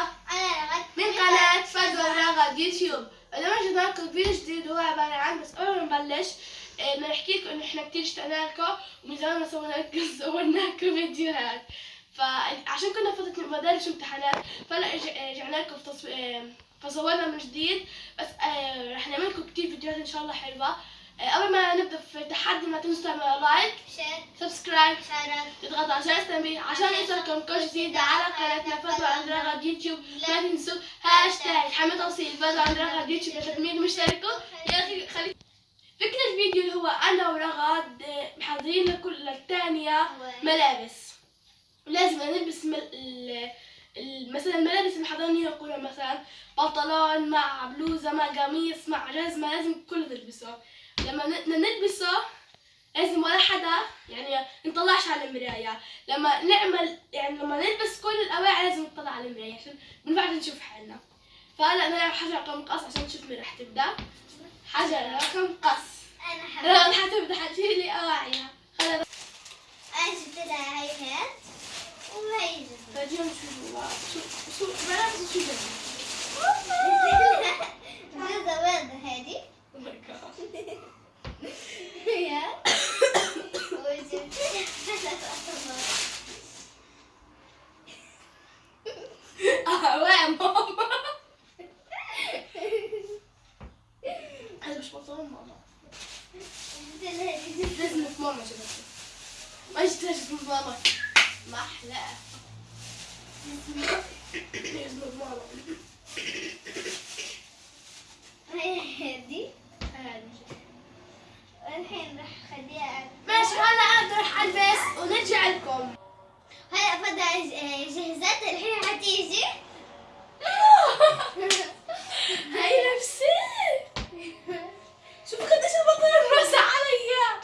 رغد من قناة فدوى and رغد يوتيوب. اليوم جبنا لكم فيديو جديد وهو عبارة عن بس قبل ما نبلش آه، بدنا نحكي لكم إنه إحنا كتير اشتقنا لكم ومن زمان ما سوينا لكم سوينا لكم فيديوهات. فعشان كنا فترة مدارس امتحانات فهلا آه، رجعنا لكم آه، فصورنا من جديد. بس آه، رح نعمل لكم كتير فيديوهات إن شاء الله حلوة. آه، قبل ما نبدأ في التحدي ما تنسوا تعملوا like share. subscribe تضغطوا على جرس التنبيه عشان يوصلكم كل جديد على قناتنا. فتوى عند رغد يوتيوب. لا تنسوا هاشتاج حمد توصيل. فتوى عند رغد يوتيوب لتكميل مشتركوا. يا أخي خلي فكرة الفيديو اللي هو أنا ورغد محضرين لكل الثانية ملابس. لازم نلبس مل... مثلا الملابس اللي محضرين يقولوا مثلا بنطلون مع بلوزة مع قميص مع جزمة لازم كله تلبسه. لما نلبسه لازم ولا حدا يعني نطلعش على المراية. لما نعمل يعني لما نلبس كل الأواعي لازم نطلع على المراية عشان ينفعش نشوف حالنا. فهلا نلعب حجر رقم قص عشان نشوف مين رح تبدأ. حجر رقم قص. أنا رغد هذا مش بطلون ماما جبت لها هادي جزمة جزمة ماما جبتها ما جبتها جزمة ماما ما أحلاها جزمة ماما هاي هادي هذه. والحين راح اخليها ماشي هلا أنا راح ألبس ونرجع لكم هلا فضل جهزت الحين حتيجي هاي نفسي شوف قديش البطلون وسع عليا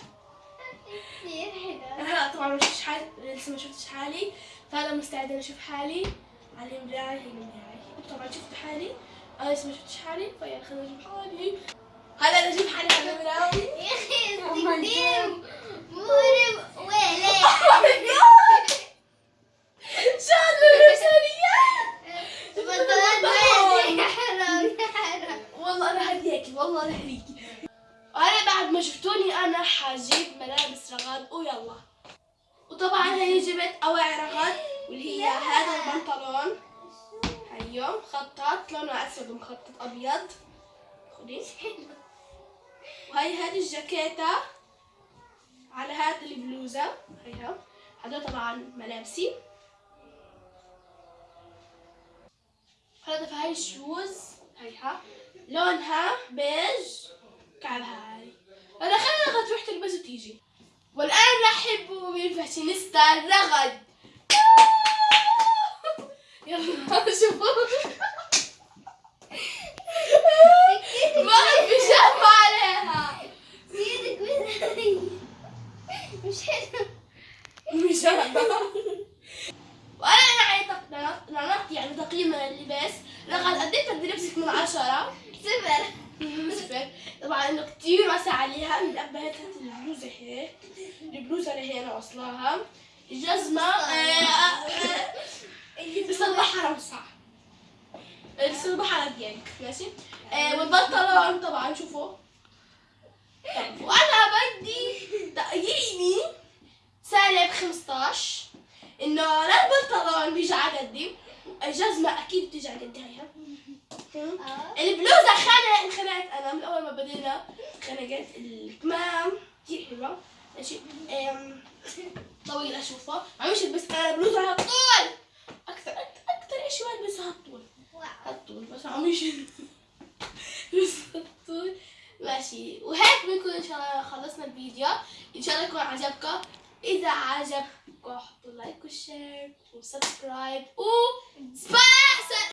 كثير حلو هلا طبعا ما شفتش حالي لسه ما شفتش حالي فانا مستعدة إني أشوف حالي على المراية هي المراية طبعا شفت حالي. أنا لسه ما شفتش حالي. فيلا خلينا نشوف حالي. هلا أنا أشوف حالي على المراية يا أخي Oh كثير مريب ويلي. شال يا حرام. والله أنا هديكي والله أنا هديكي بعد ما شفتوني أنا ملابس رغد ويلا. وطبعا هي جبت اواعي رغد واللي هي هذا البنطلون. هيو مخطط لونه أسود ومخطط أبيض. خدي. وهي هذه الجاكيتة على هذه البلوزة. هيها هذول طبعا ملابسي. هذا هاي ال shoes. هيها لونها بيج. كعبها high. أنا خلينا رغد تروح تلبس وتيجي. والآن رحب بالفاشينيستا رغد يلا شوفوا ما بيجامة عليها سيدك وين مش حلو بيجامة وأنا يعني نعطي يعني تقييم اللباس قديت بدي لبسك من عشرة صفر صفر طبعا انه كتير واسع عليها من الابهات هات البلوزه هيك البلوزه اللي هي أنا واصلاها الجزمه آه، آه، بس البحر أوسع. بس البحر ديالك ماشي؟ آه، والبنطلون طبعا شوفوا. طب وأنا بدي تقييمي سالب 15 إنه لا البنطلون بيجي على قدي الجزمة أكيد بتيجي على قدي هيها آه. البلوزة خانقت انخنقت أنا من أول ما بدينا. خنقت الكمام. كتير حلوة. ماشي؟ طويلة اشوفها مش البس أنا بلوزة أكثر بس هالطول ماشي. وهيك بنكون إن شاء الله خلصنا الفيديو. إن شاء الله يكون عجبكم. إذا عجبكم حطوا like و share و subscribe. و